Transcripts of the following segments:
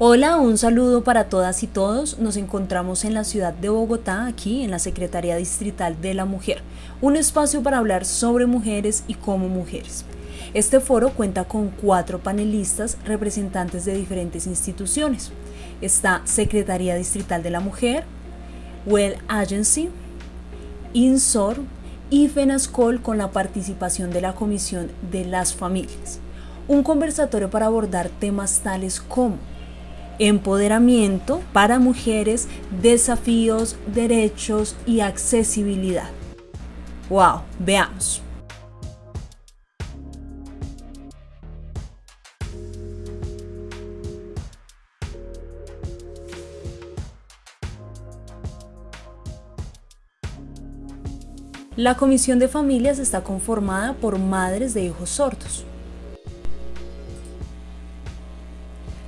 Hola, un saludo para todas y todos. Nos encontramos en la ciudad de Bogotá, aquí en la Secretaría Distrital de la Mujer, un espacio para hablar sobre mujeres y como mujeres. Este foro cuenta con cuatro panelistas representantes de diferentes instituciones. Está Secretaría Distrital de la Mujer, Well Agency, INSOR y FENASCOL con la participación de la Comisión de las Familias. Un conversatorio para abordar temas tales como empoderamiento para mujeres, desafíos, derechos y accesibilidad. ¡Wow! Veamos. La Comisión de Familias está conformada por madres de hijos sordos.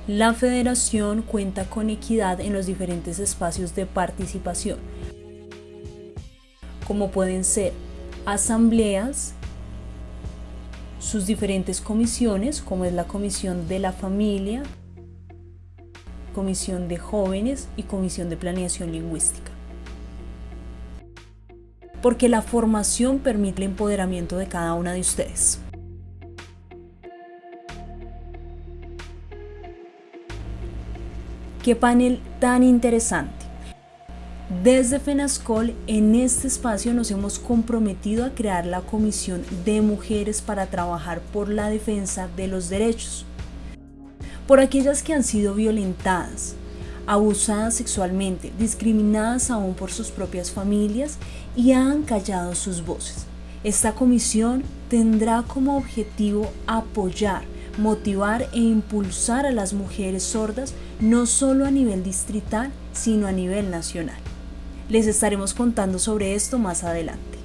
La federación cuenta con equidad en los diferentes espacios de participación, como pueden ser asambleas, sus diferentes comisiones, como es la Comisión de la Familia, Comisión de Jóvenes y Comisión de Planeación Lingüística. Porque la formación permite el empoderamiento de cada una de ustedes. Qué panel tan interesante. Desde FENASCOL, en este espacio nos hemos comprometido a crear la Comisión de Mujeres para trabajar por la defensa de los derechos. Por aquellas que han sido violentadas, abusadas sexualmente, discriminadas aún por sus propias familias y han callado sus voces. Esta comisión tendrá como objetivo apoyar motivar e impulsar a las mujeres sordas no solo a nivel distrital, sino a nivel nacional. Les estaremos contando sobre esto más adelante.